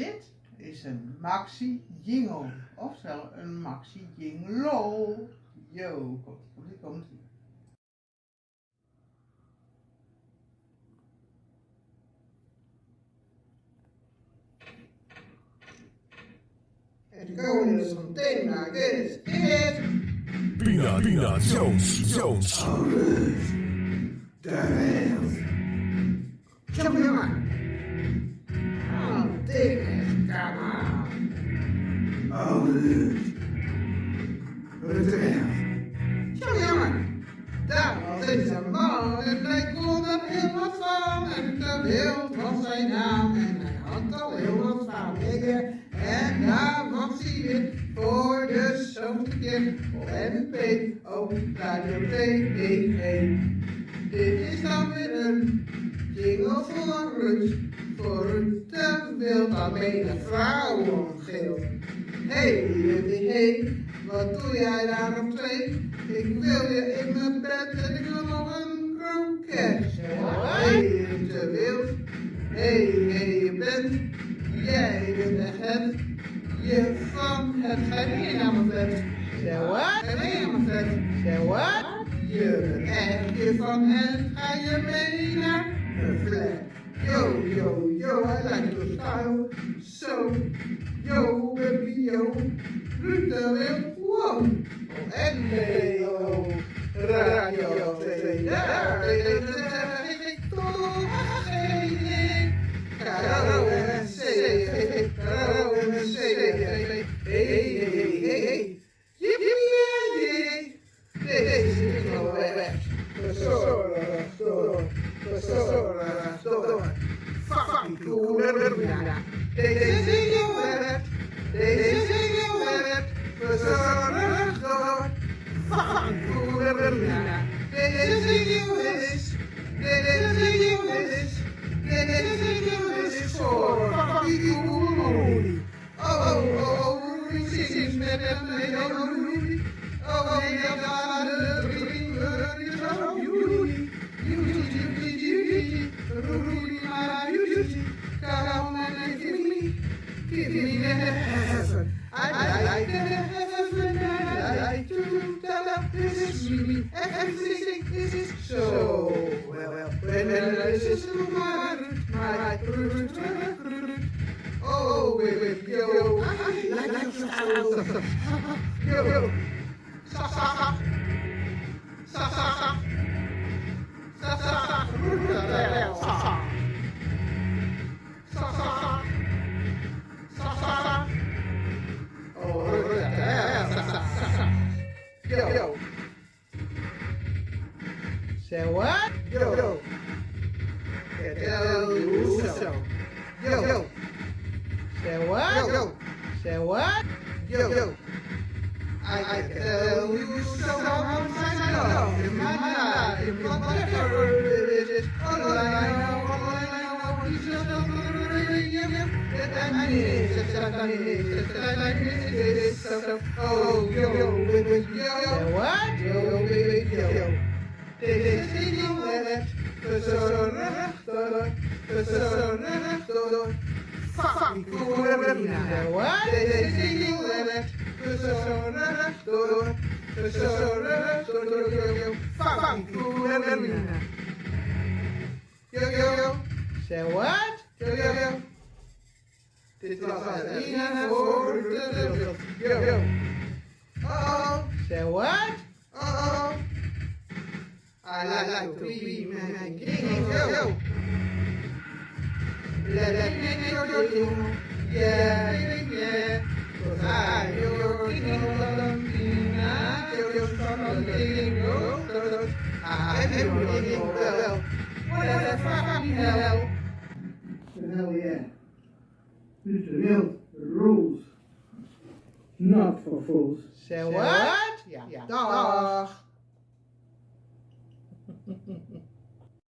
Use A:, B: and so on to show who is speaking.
A: Dit is een maxi jingle, oftewel een maxi jingle. Yo, komt ie, komt ie, komt ie.
B: En going is something like this. It
C: Peanut, Peanut Jones, Jones.
B: Kom Kom jongen. Was eens een man en hij kon heel van. En de wereld was zijn naam en hij had al heel familie. En daar was hij weer voor de zoveelste keer op NP. Oh, Radio TV. Dit is dan weer een jingle voor Ruud. Voor Ruud de wild waarmee de vrouw omgeelt. Hey, hey, wat doe jij daar op twee? Ik wil je in mijn bed en ik wil nog een kroket. Hey, Ruud de wild. Hey, hey, je bent, jij bent de het. Je van het geheim aan mijn bed.
A: Wat?
B: Geheim aan mijn bed.
A: Zeg wat?
B: Je bent echt je van hen, ga je mee naar flat. Yo, yo, yo, I like your style. So, yo, baby, yo. Ruud de Wild, En NPO, Radio 2, daar zeg ik toch geen Caro en C, Caro en C, hey, hey, hey. Yippie, Deze is nog weg. Persona, door, persona, door. Fucking cool. Deze well, well. When this is my, my, Oh, baby, yo, like, like, yo, yo. Sa sa sa. Sa sa sa. Sa sa sa. Sa sa. Sa sa sa. Sa sa sa. Oh, yeah, sa sa sa sa. Yo, yo. Oh, yo, yo, baby, yo, yo,
A: wat?
B: yo, yo, yo, yo. Dit is niet net, zo rechter, zo rechter, fucking cool,
A: Zeg wat?
B: Dit is niet net, zo rechter, zo rechter, yo, yo, fucking cool, yo, yo, yo.
A: Zeg wat?
B: Yo, yo, yo. Dit was Arena voor de wereld. Yo, yo. Oh,
A: Zeg wat?
B: oh, oh. I like to be my king. Yo, yo. Let it be your. Yeah, baby, yeah. Cause I'm everything well. Whatever the hell. Hell yeah. Mr. Wild rules. Not for fools.
A: Say what?
B: Ja. Dag.